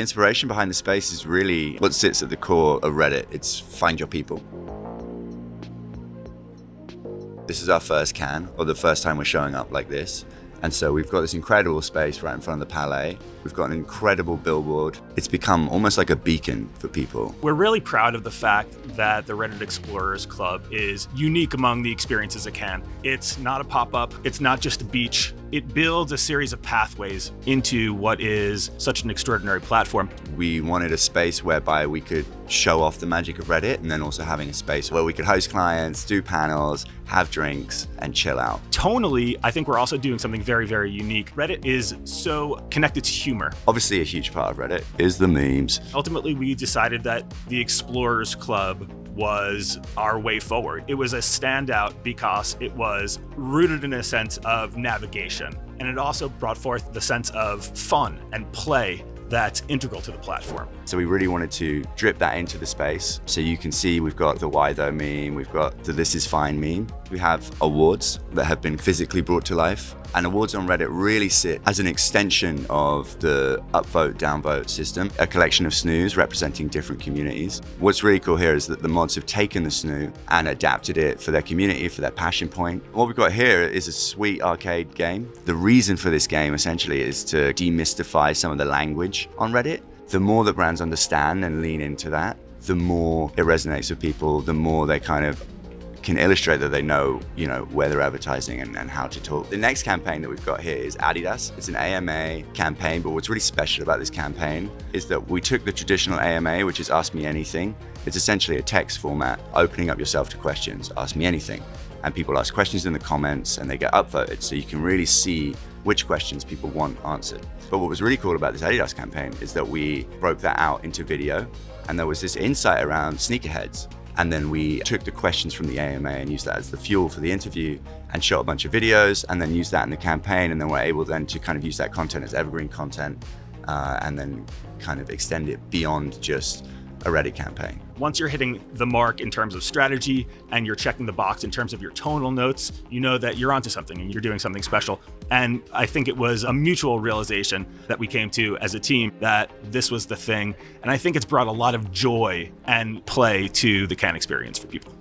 The inspiration behind the space is really what sits at the core of Reddit. It's find your people. This is our first Cannes, or the first time we're showing up like this. And so we've got this incredible space right in front of the Palais. We've got an incredible billboard. It's become almost like a beacon for people. We're really proud of the fact that the Reddit Explorers Club is unique among the experiences it Cannes. It's not a pop-up, it's not just a beach. It builds a series of pathways into what is such an extraordinary platform. We wanted a space whereby we could show off the magic of Reddit and then also having a space where we could host clients, do panels, have drinks, and chill out. Tonally, I think we're also doing something very, very unique. Reddit is so connected to humor. Obviously, a huge part of Reddit is the memes. Ultimately, we decided that the Explorers Club was our way forward. It was a standout because it was rooted in a sense of navigation. And it also brought forth the sense of fun and play that's integral to the platform. So we really wanted to drip that into the space. So you can see we've got the why though meme, we've got the this is fine meme. We have awards that have been physically brought to life and awards on Reddit really sit as an extension of the upvote, downvote system, a collection of SNOOs representing different communities. What's really cool here is that the mods have taken the SNOO and adapted it for their community, for their passion point. What we've got here is a sweet arcade game. The reason for this game essentially is to demystify some of the language on Reddit. The more that brands understand and lean into that, the more it resonates with people, the more they kind of can illustrate that they know, you know, where they're advertising and, and, how to talk. The next campaign that we've got here is Adidas. It's an AMA campaign, but what's really special about this campaign is that we took the traditional AMA, which is Ask Me Anything. It's essentially a text format, opening up yourself to questions, ask me anything. And people ask questions in the comments and they get upvoted. So you can really see which questions people want answered. But what was really cool about this Adidas campaign is that we broke that out into video and there was this insight around sneakerheads and then we took the questions from the AMA and used that as the fuel for the interview and shot a bunch of videos and then used that in the campaign. And then we're able then to kind of use that content as evergreen content uh, and then kind of extend it beyond just a Reddit campaign. Once you're hitting the mark in terms of strategy and you're checking the box in terms of your tonal notes, you know that you're onto something and you're doing something special. And I think it was a mutual realization that we came to as a team that this was the thing. And I think it's brought a lot of joy and play to the Cannes experience for people.